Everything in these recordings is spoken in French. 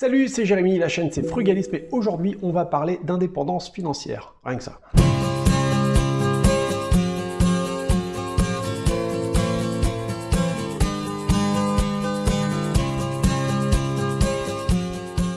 Salut, c'est Jérémy, la chaîne c'est Frugalisme et aujourd'hui on va parler d'indépendance financière. Rien que ça.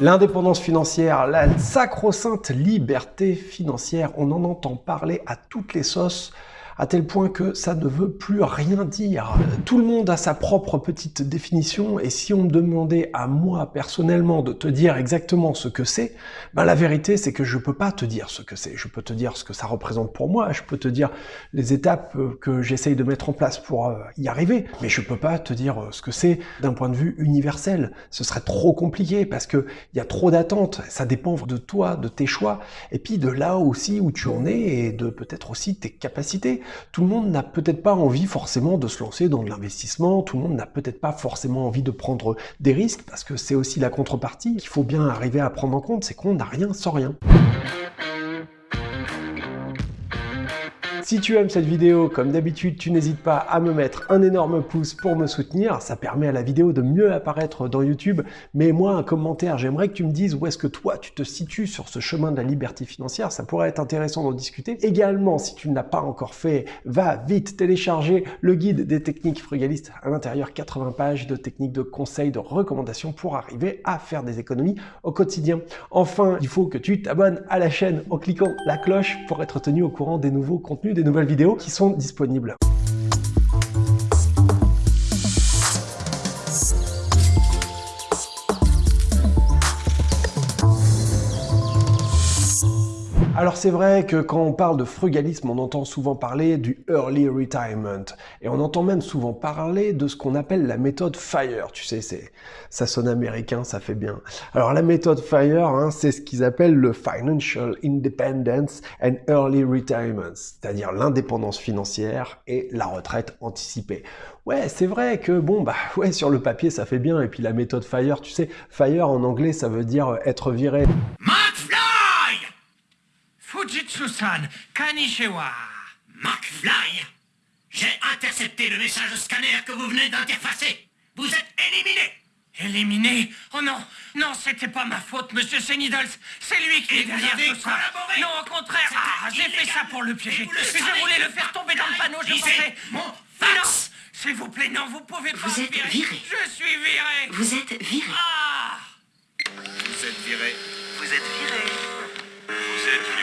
L'indépendance financière, la sacro-sainte liberté financière, on en entend parler à toutes les sauces à tel point que ça ne veut plus rien dire. Tout le monde a sa propre petite définition, et si on me demandait à moi personnellement de te dire exactement ce que c'est, ben la vérité c'est que je peux pas te dire ce que c'est. Je peux te dire ce que ça représente pour moi, je peux te dire les étapes euh, que j'essaye de mettre en place pour euh, y arriver, mais je peux pas te dire euh, ce que c'est d'un point de vue universel. Ce serait trop compliqué parce que il y a trop d'attentes, ça dépend de toi, de tes choix, et puis de là aussi où tu en es et de peut-être aussi tes capacités. Tout le monde n'a peut-être pas envie forcément de se lancer dans de l'investissement, tout le monde n'a peut-être pas forcément envie de prendre des risques, parce que c'est aussi la contrepartie qu'il faut bien arriver à prendre en compte, c'est qu'on n'a rien sans rien. Si tu aimes cette vidéo, comme d'habitude, tu n'hésites pas à me mettre un énorme pouce pour me soutenir. Ça permet à la vidéo de mieux apparaître dans YouTube. Mais moi, un commentaire, j'aimerais que tu me dises où est-ce que toi, tu te situes sur ce chemin de la liberté financière. Ça pourrait être intéressant d'en discuter. Également, si tu ne l'as pas encore fait, va vite télécharger le guide des techniques frugalistes. À l'intérieur, 80 pages de techniques, de conseils, de recommandations pour arriver à faire des économies au quotidien. Enfin, il faut que tu t'abonnes à la chaîne en cliquant la cloche pour être tenu au courant des nouveaux contenus des nouvelles vidéos qui sont disponibles. Alors c'est vrai que quand on parle de frugalisme, on entend souvent parler du early retirement. Et on entend même souvent parler de ce qu'on appelle la méthode FIRE. Tu sais, c'est ça sonne américain, ça fait bien. Alors la méthode FIRE, hein, c'est ce qu'ils appellent le Financial Independence and Early Retirement, c'est-à-dire l'indépendance financière et la retraite anticipée. Ouais, c'est vrai que bon, bah ouais, sur le papier ça fait bien. Et puis la méthode FIRE, tu sais, FIRE en anglais ça veut dire être viré. Fujitsu-san, Kanishiwa. McFly J'ai intercepté le message scanner que vous venez d'interfacer. Vous êtes éliminé Éliminé Oh non Non, c'était pas ma faute, monsieur Senidals C'est lui qui est derrière tout ça Non, au contraire Ah, j'ai fait ça pour le piéger Je voulais le faire tomber dans le panneau, je pensais... mon fax S'il vous plaît, non, vous pouvez pas Vous êtes virer. viré. Je suis viré Vous êtes viré. Ah Vous êtes viré. Vous êtes viré. Vous êtes viré.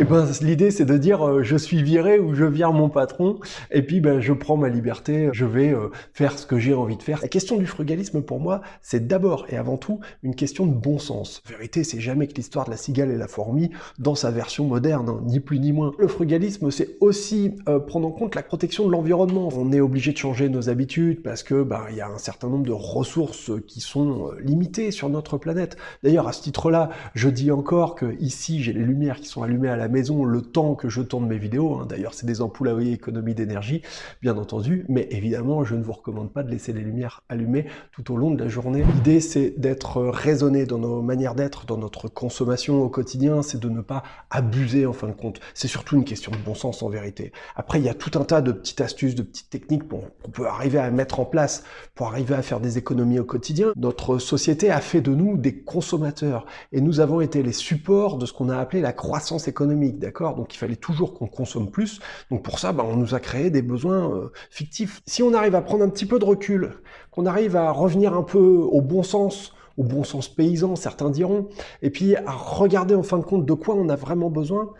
Et ben l'idée c'est de dire euh, je suis viré ou je vire mon patron et puis ben je prends ma liberté, je vais euh, faire ce que j'ai envie de faire. La question du frugalisme pour moi c'est d'abord et avant tout une question de bon sens. En vérité c'est jamais que l'histoire de la cigale et la fourmi dans sa version moderne, hein, ni plus ni moins. Le frugalisme c'est aussi euh, prendre en compte la protection de l'environnement. On est obligé de changer nos habitudes parce que ben il y a un certain nombre de ressources qui sont limitées sur notre planète. D'ailleurs à ce titre-là je dis encore que ici j'ai les lumières qui sont allumées à la maison le temps que je tourne mes vidéos. Hein. D'ailleurs, c'est des ampoules à économie d'énergie, bien entendu. Mais évidemment, je ne vous recommande pas de laisser les lumières allumées tout au long de la journée. L'idée, c'est d'être raisonné dans nos manières d'être, dans notre consommation au quotidien. C'est de ne pas abuser, en fin de compte. C'est surtout une question de bon sens, en vérité. Après, il y a tout un tas de petites astuces, de petites techniques qu'on peut arriver à mettre en place pour arriver à faire des économies au quotidien. Notre société a fait de nous des consommateurs. Et nous avons été les supports de ce qu'on a appelé la croissance économique d'accord? Donc il fallait toujours qu'on consomme plus. Donc pour ça, bah, on nous a créé des besoins euh, fictifs. Si on arrive à prendre un petit peu de recul, qu'on arrive à revenir un peu au bon sens, au bon sens paysan, certains diront, et puis à regarder en fin de compte de quoi on a vraiment besoin,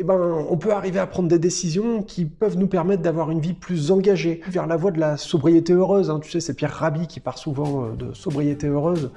eh ben, on peut arriver à prendre des décisions qui peuvent nous permettre d'avoir une vie plus engagée vers la voie de la sobriété heureuse. Hein. Tu sais, c'est Pierre Rabhi qui part souvent euh, de sobriété heureuse.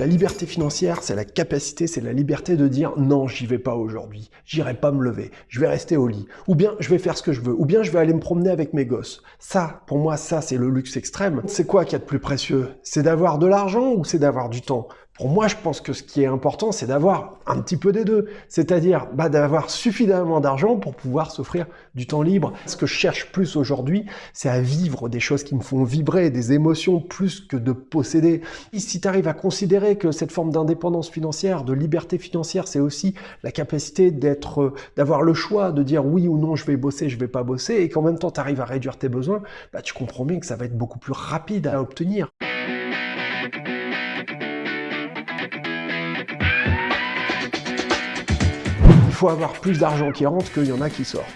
La liberté financière, c'est la capacité, c'est la liberté de dire non, j'y vais pas aujourd'hui, j'irai pas me lever, je vais rester au lit, ou bien je vais faire ce que je veux, ou bien je vais aller me promener avec mes gosses. Ça, pour moi, ça, c'est le luxe extrême. C'est quoi qu'il y a de plus précieux? C'est d'avoir de l'argent ou c'est d'avoir du temps? Pour moi, je pense que ce qui est important, c'est d'avoir un petit peu des deux. C'est-à-dire bah, d'avoir suffisamment d'argent pour pouvoir s'offrir du temps libre. Ce que je cherche plus aujourd'hui, c'est à vivre des choses qui me font vibrer, des émotions plus que de posséder. Et si tu arrives à considérer que cette forme d'indépendance financière, de liberté financière, c'est aussi la capacité d'être, euh, d'avoir le choix de dire oui ou non, je vais bosser, je vais pas bosser, et qu'en même temps, tu arrives à réduire tes besoins, bah, tu comprends bien que ça va être beaucoup plus rapide à obtenir. Faut avoir plus d'argent qui rentre qu'il y en a qui sort.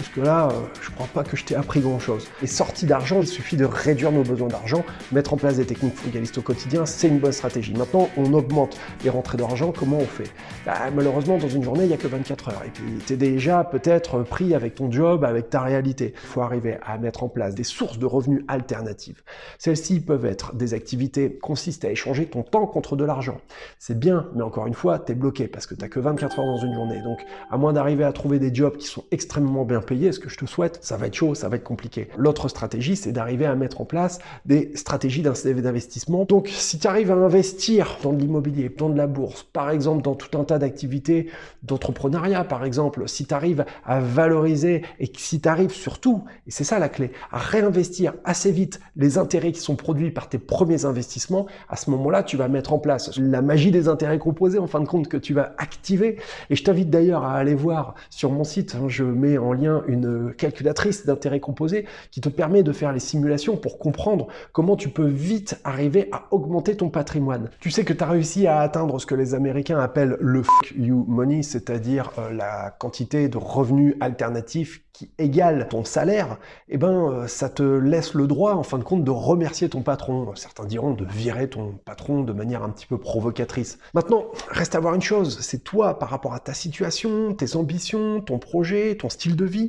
Jusque-là, euh, je crois pas que je t'ai appris grand-chose. Les sorties d'argent, il suffit de réduire nos besoins d'argent, mettre en place des techniques frugalistes au quotidien, c'est une bonne stratégie. Maintenant, on augmente les rentrées d'argent, comment on fait? Bah, Malheureusement, dans une journée, il n'y a que 24 heures. Et puis, tu es déjà peut-être pris avec ton job, avec ta réalité. Il faut arriver à mettre en place des sources de revenus alternatives. Celles-ci peuvent être des activités consistent à échanger ton temps contre de l'argent. C'est bien, mais encore une fois, tu es bloqué parce que tu n'as que 24 heures dans une journée. Donc, à moins d'arriver à trouver des jobs qui sont extrêmement bien payés, ce que je te souhaite, ça va être chaud, ça va être compliqué. L'autre stratégie, c'est d'arriver à mettre en place des stratégies d'investissement. Donc, si tu arrives à investir dans de l'immobilier, dans de la bourse, par exemple, dans tout un tas d'activités d'entrepreneuriat, par exemple, si tu arrives à valoriser et si tu arrives surtout, et c'est ça la clé, à réinvestir assez vite les intérêts qui sont produits par tes premiers investissements, à ce moment-là, tu vas mettre en place la magie des intérêts composés, en fin de compte, que tu vas activer. Et je t'invite d'ailleurs à aller voir sur mon site, hein, je mets en lien une calculatrice d'intérêts composés qui te permet de faire les simulations pour comprendre comment tu peux vite arriver à augmenter ton patrimoine. Tu sais que tu as réussi à atteindre ce que les Américains appellent le fuck you money, c'est-à-dire euh, la quantité de revenus alternatifs qui égale ton salaire, eh ben, euh, ça te laisse le droit, en fin de compte, de remercier ton patron. Certains diront de virer ton patron de manière un petit peu provocatrice. Maintenant, reste à voir une chose, c'est toi, par rapport à ta situation, tes ambitions, ton projet, ton style de vie,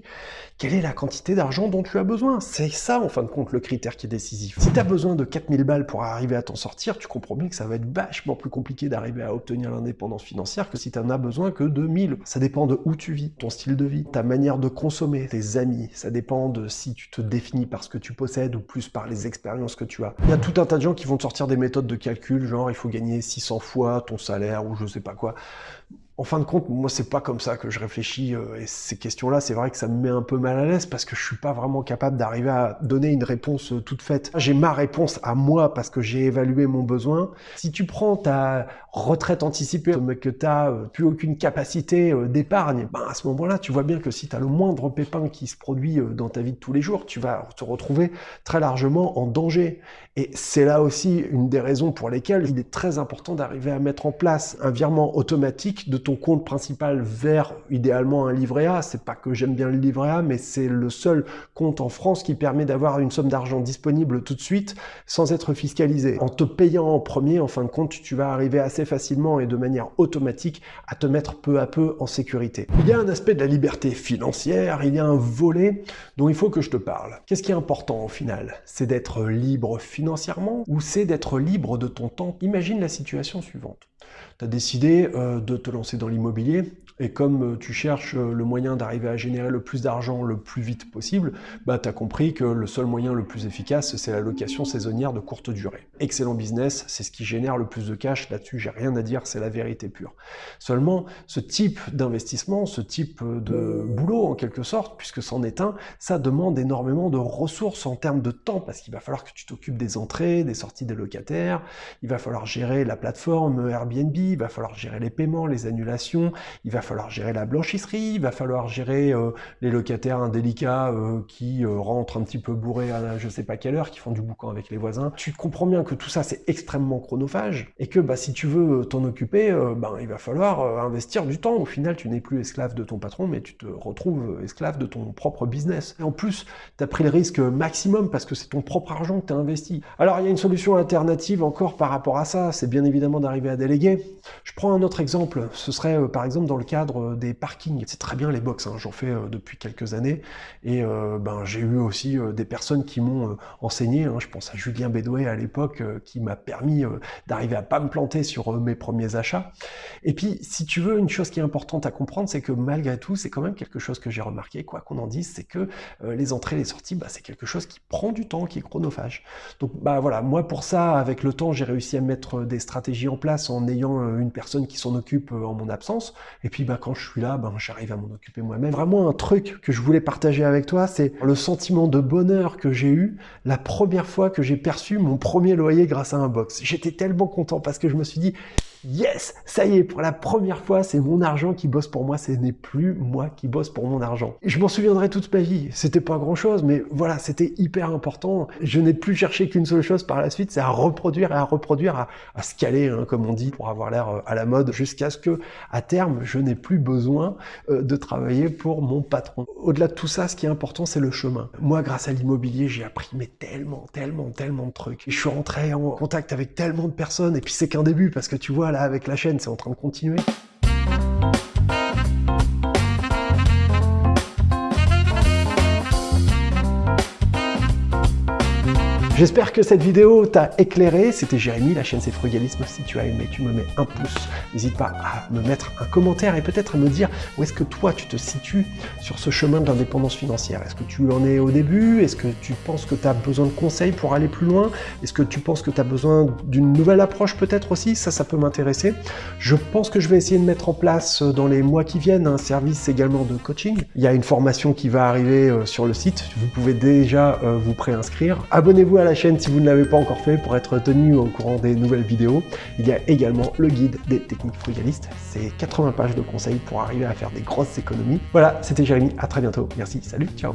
quelle est la quantité d'argent dont tu as besoin? C'est ça, en fin de compte, le critère qui est décisif. Si tu as besoin de 4000 balles pour arriver à t'en sortir, tu comprends bien que ça va être vachement plus compliqué d'arriver à obtenir l'indépendance financière que si tu n'en as besoin que de 1000. Ça dépend de où tu vis, ton style de vie, ta manière de consommer, tes amis, ça dépend de si tu te définis par ce que tu possèdes ou plus par les expériences que tu as. Il y a tout un tas de gens qui vont te sortir des méthodes de calcul, genre il faut gagner 600 fois ton salaire ou je sais pas quoi. En fin de compte, moi, c'est pas comme ça que je réfléchis. Euh, et ces questions-là, c'est vrai que ça me met un peu mal à l'aise parce que je suis pas vraiment capable d'arriver à donner une réponse euh, toute faite. J'ai ma réponse à moi parce que j'ai évalué mon besoin. Si tu prends ta retraite anticipée, mais que tu n'as euh, plus aucune capacité d'épargne, ben à ce moment-là, tu vois bien que si tu as le moindre pépin qui se produit dans ta vie de tous les jours, tu vas te retrouver très largement en danger. Et c'est là aussi une des raisons pour lesquelles il est très important d'arriver à mettre en place un virement automatique de ton compte principal vers idéalement un livret A. C'est pas que j'aime bien le livret A, mais c'est le seul compte en France qui permet d'avoir une somme d'argent disponible tout de suite sans être fiscalisé. En te payant en premier, en fin de compte, tu vas arriver assez facilement et de manière automatique à te mettre peu à peu en sécurité. Il y a un aspect de la liberté financière, il y a un volet dont il faut que je te parle. Qu'est-ce qui est important au final? C'est d'être libre financièrement ou c'est d'être libre de ton temps? Imagine la situation suivante tu as décidé euh, de te lancer dans l'immobilier et comme euh, tu cherches euh, le moyen d'arriver à générer le plus d'argent le plus vite possible, bah, tu as compris que le seul moyen le plus efficace, c'est la location saisonnière de courte durée. Excellent business, c'est ce qui génère le plus de cash, là-dessus j'ai rien à dire, c'est la vérité pure. Seulement, ce type d'investissement, ce type de boulot en quelque sorte, puisque c'en est un, ça demande énormément de ressources en termes de temps, parce qu'il va falloir que tu t'occupes des entrées, des sorties des locataires, il va falloir gérer la plateforme Airbnb, il va falloir gérer les paiements, les annulations, il va falloir gérer la blanchisserie, il va falloir gérer euh, les locataires indélicats euh, qui euh, rentrent un petit peu bourrés à je sais pas quelle heure, qui font du boucan avec les voisins. Tu comprends bien que tout ça c'est extrêmement chronophage et que bah, si tu veux t'en occuper, ben, il va falloir investir du temps. Au final, tu n'es plus esclave de ton patron, mais tu te retrouves esclave de ton propre business. En plus, tu as pris le risque maximum parce que c'est ton propre argent que tu as investi. Alors il y a une solution alternative encore par rapport à ça, c'est bien évidemment d'arriver à déléguer. Je prends un autre exemple, ce serait par exemple dans le cadre des parkings. C'est très bien les box, hein, j'en fais depuis quelques années, et ben, j'ai eu aussi des personnes qui m'ont enseigné, hein. je pense à Julien Bédoué à l'époque, qui m'a permis d'arriver à pas me planter sur mes premiers achats. Et puis, si tu veux, une chose qui est importante à comprendre, c'est que malgré tout, c'est quand même quelque chose que j'ai remarqué, quoi qu'on en dise, c'est que les entrées les sorties, bah, c'est quelque chose qui prend du temps, qui est chronophage. Donc bah voilà, moi pour ça, avec le temps, j'ai réussi à mettre des stratégies en place en ayant euh, une personne qui s'en occupe euh, en mon absence. Et puis bah quand je suis là, bah, j'arrive à m'en occuper moi-même. Vraiment un truc que je voulais partager avec toi, c'est le sentiment de bonheur que j'ai eu la première fois que j'ai perçu mon premier loyer grâce à un box. J'étais tellement content parce que je me suis dit, Yes, ça y est, pour la première fois, c'est mon argent qui bosse pour moi, ce n'est plus moi qui bosse pour mon argent. Je m'en souviendrai toute ma vie, c'était pas grand chose, mais voilà, c'était hyper important. Je n'ai plus cherché qu'une seule chose par la suite, c'est à reproduire et à reproduire, à, à scaler, hein, comme on dit, pour avoir l'air euh, à la mode, jusqu'à ce que, à terme, je n'ai plus besoin euh, de travailler pour mon patron. Au-delà de tout ça, ce qui est important, c'est le chemin. Moi, grâce à l'immobilier, j'ai appris mais tellement, tellement, tellement de trucs. je suis rentré en contact avec tellement de personnes, et puis c'est qu'un début, parce que tu vois, avec la chaîne, c'est en train de continuer. J'espère que cette vidéo t'a éclairé. C'était Jérémy, la chaîne c'est Frugalisme. Si tu as aimé, tu me mets un pouce. N'hésite pas à me mettre un commentaire et peut-être à me dire où est-ce que toi tu te situes sur ce chemin de l'indépendance financière. Est-ce que tu en es au début? Est-ce que tu penses que tu as besoin de conseils pour aller plus loin? Est-ce que tu penses que tu as besoin d'une nouvelle approche peut-être aussi? Ça, ça peut m'intéresser. Je pense que je vais essayer de mettre en place euh, dans les mois qui viennent un service également de coaching. Il y a une formation qui va arriver euh, sur le site. Vous pouvez déjà euh, vous préinscrire. Abonnez-vous à chaîne si vous ne l'avez pas encore fait pour être tenu au courant des nouvelles vidéos. Il y a également le guide des techniques frugalistes. C'est 80 pages de conseils pour arriver à faire des grosses économies. Voilà, c'était Jérémy, à très bientôt. Merci, salut, ciao